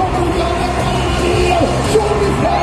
Vamos dar a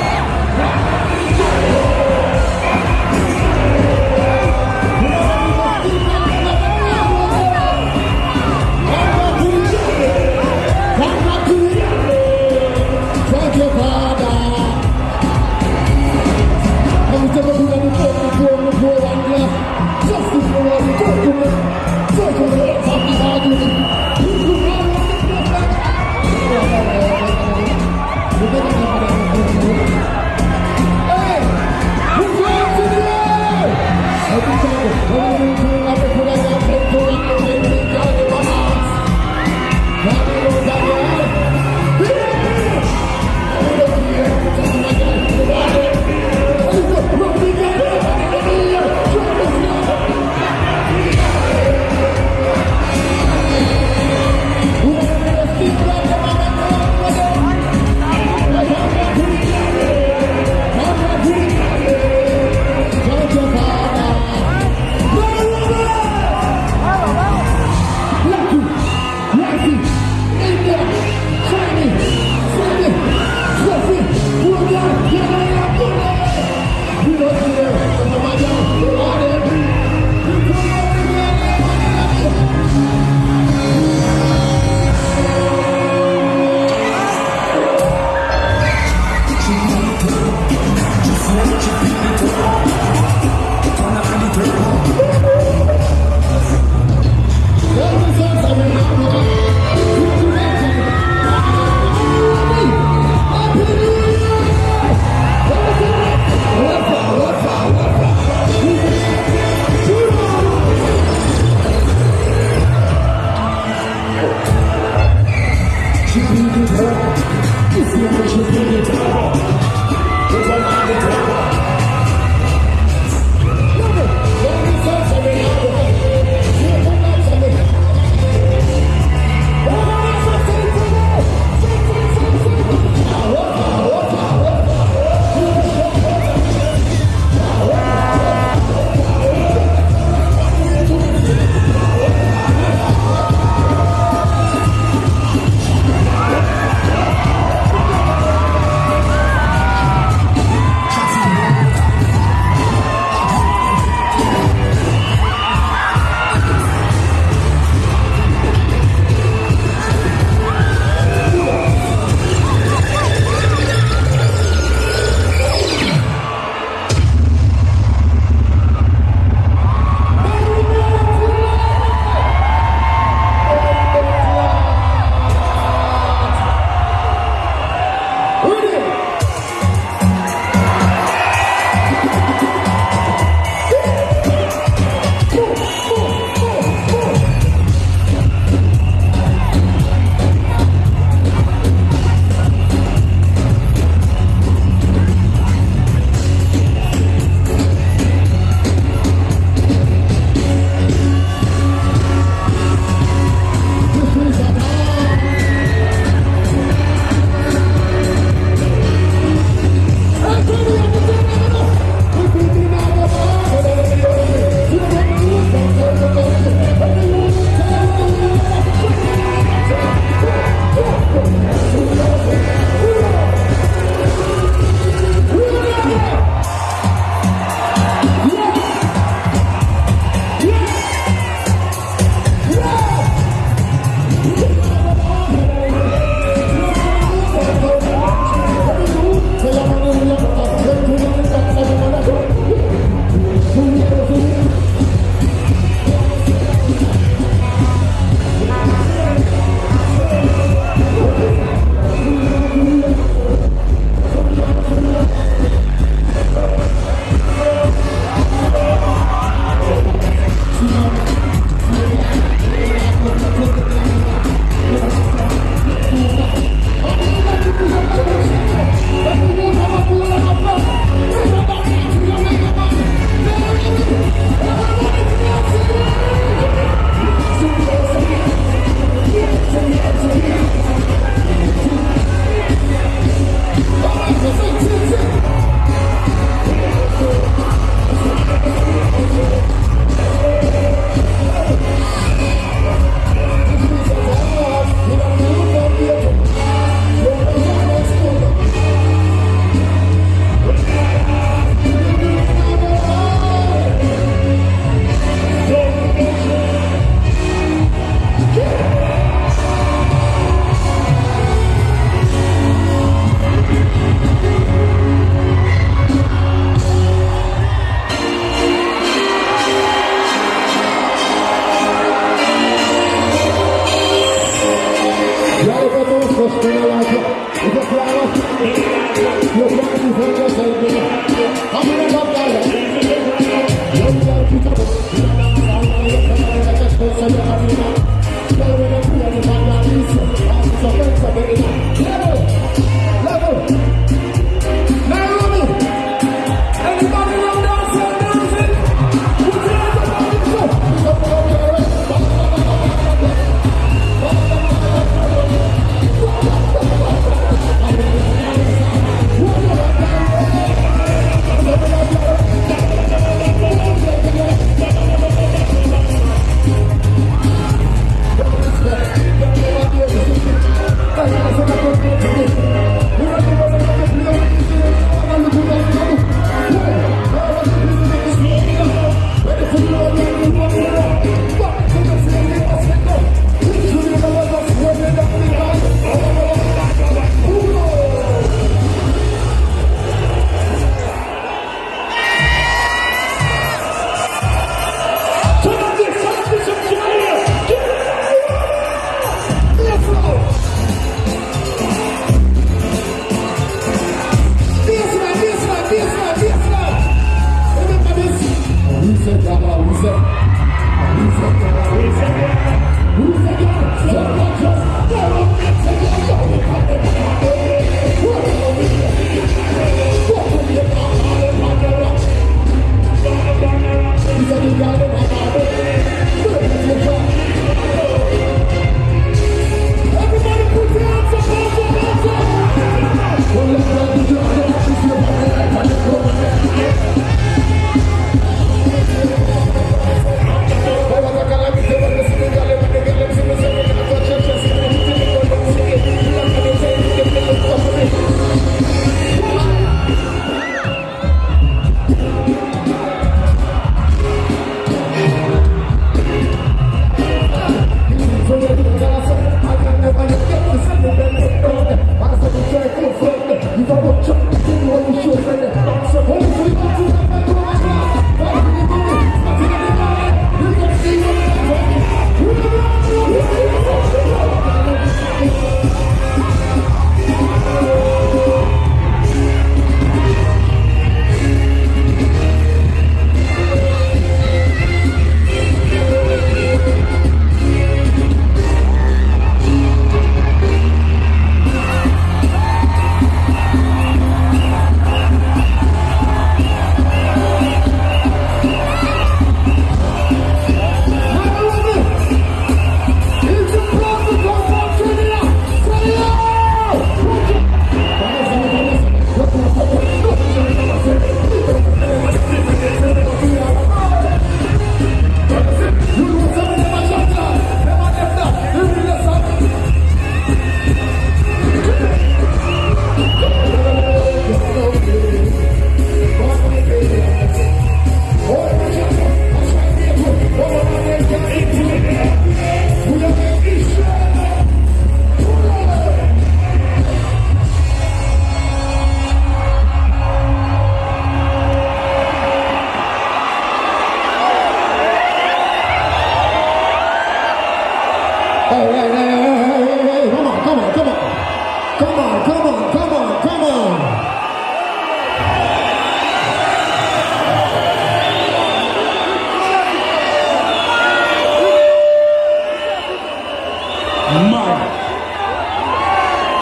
回来了，马。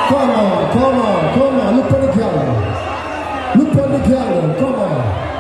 Come on, come on, come on. Look at the calendar. Look at the calendar. Come on.